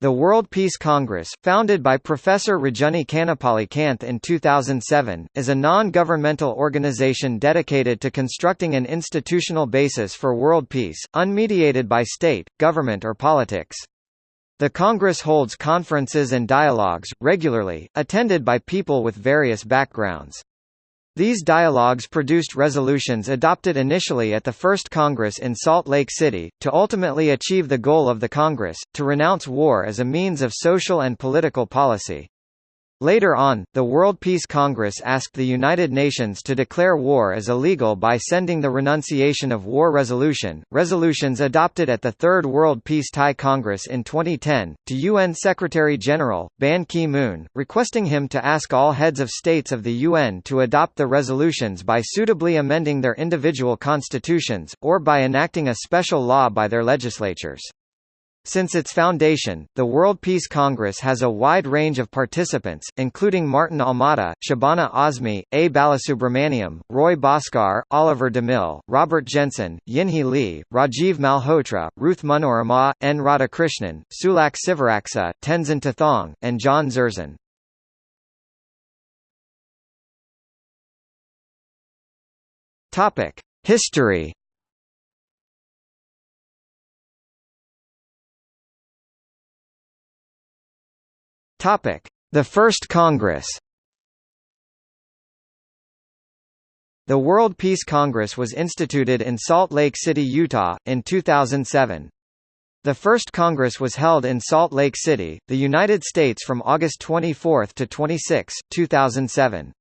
The World Peace Congress, founded by Professor Rajani Kannepalli in 2007, is a non-governmental organization dedicated to constructing an institutional basis for world peace, unmediated by state, government or politics. The Congress holds conferences and dialogues, regularly, attended by people with various backgrounds. These dialogues produced resolutions adopted initially at the First Congress in Salt Lake City, to ultimately achieve the goal of the Congress, to renounce war as a means of social and political policy. Later on, the World Peace Congress asked the United Nations to declare war as illegal by sending the Renunciation of War Resolution, resolutions adopted at the Third World Peace Thai Congress in 2010, to UN Secretary-General, Ban Ki-moon, requesting him to ask all heads of states of the UN to adopt the resolutions by suitably amending their individual constitutions, or by enacting a special law by their legislatures. Since its foundation, the World Peace Congress has a wide range of participants, including Martin Almada, Shabana Azmi, A. Balasubramaniam, Roy Bhaskar, Oliver DeMille, Robert Jensen, Yinhee Lee, Rajiv Malhotra, Ruth Manorama, N. Radhakrishnan, Sulak Sivaraksa, Tenzin Tethong, and John Zerzan. History The First Congress. The World Peace Congress was instituted in Salt Lake City, Utah, in 2007. The first Congress was held in Salt Lake City, the United States from August 24 to 26, 2007.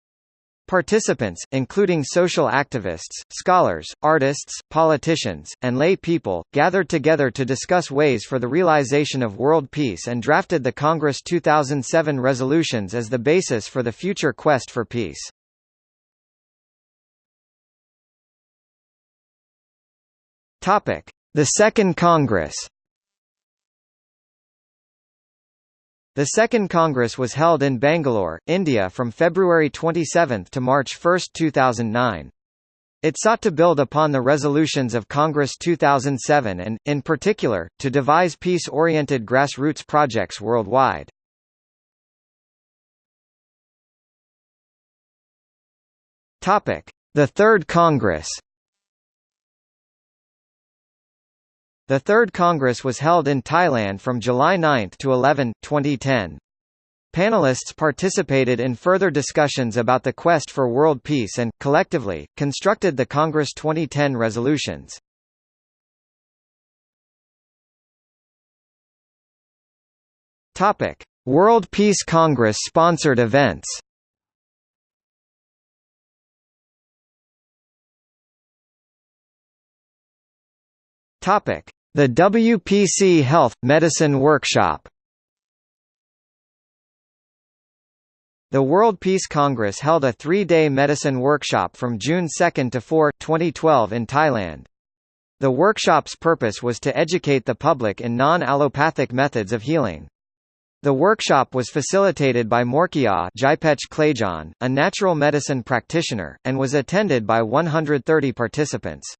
Participants, including social activists, scholars, artists, politicians, and lay people, gathered together to discuss ways for the realization of world peace and drafted the Congress 2007 resolutions as the basis for the future quest for peace. The Second Congress The Second Congress was held in Bangalore, India from February 27 to March 1, 2009. It sought to build upon the resolutions of Congress 2007 and, in particular, to devise peace-oriented grassroots projects worldwide. The Third Congress The Third Congress was held in Thailand from July 9 to 11, 2010. Panelists participated in further discussions about the quest for world peace and, collectively, constructed the Congress 2010 resolutions. World Peace Congress sponsored events. Topic: the WPC Health – Medicine Workshop The World Peace Congress held a three-day medicine workshop from June 2 to 4, 2012 in Thailand. The workshop's purpose was to educate the public in non-allopathic methods of healing. The workshop was facilitated by Morkia a natural medicine practitioner, and was attended by 130 participants.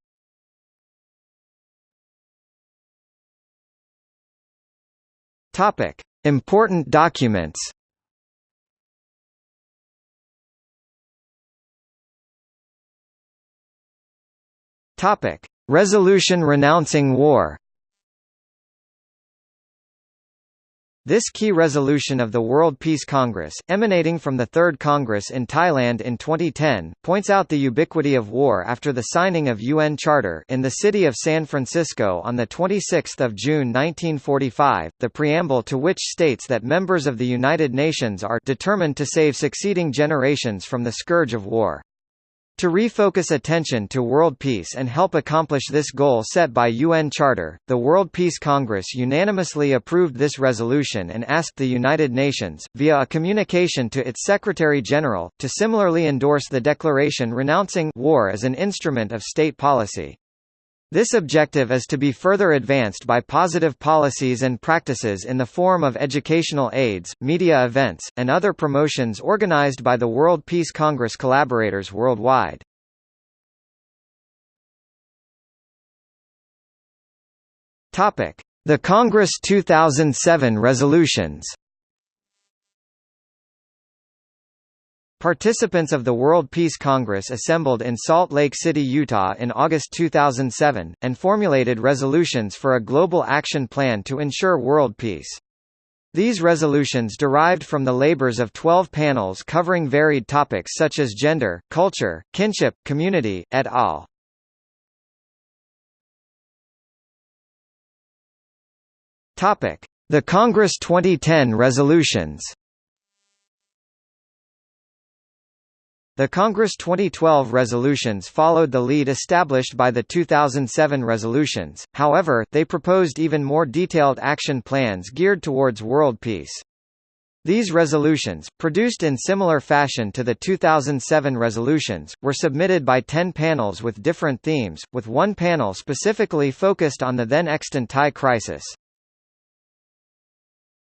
Topic: Important documents. Topic: Resolution renouncing war. This key resolution of the World Peace Congress, emanating from the Third Congress in Thailand in 2010, points out the ubiquity of war after the signing of UN Charter in the city of San Francisco on 26 June 1945, the preamble to which states that members of the United Nations are determined to save succeeding generations from the scourge of war. To refocus attention to world peace and help accomplish this goal set by UN Charter, the World Peace Congress unanimously approved this resolution and asked the United Nations, via a communication to its Secretary-General, to similarly endorse the declaration renouncing war as an instrument of state policy. This objective is to be further advanced by positive policies and practices in the form of educational aids, media events, and other promotions organized by the World Peace Congress collaborators worldwide. The Congress 2007 resolutions Participants of the World Peace Congress assembled in Salt Lake City, Utah in August 2007, and formulated resolutions for a global action plan to ensure world peace. These resolutions derived from the labors of 12 panels covering varied topics such as gender, culture, kinship, community, et al. The Congress 2010 resolutions The Congress 2012 resolutions followed the lead established by the 2007 resolutions, however, they proposed even more detailed action plans geared towards world peace. These resolutions, produced in similar fashion to the 2007 resolutions, were submitted by ten panels with different themes, with one panel specifically focused on the then extant Thai crisis.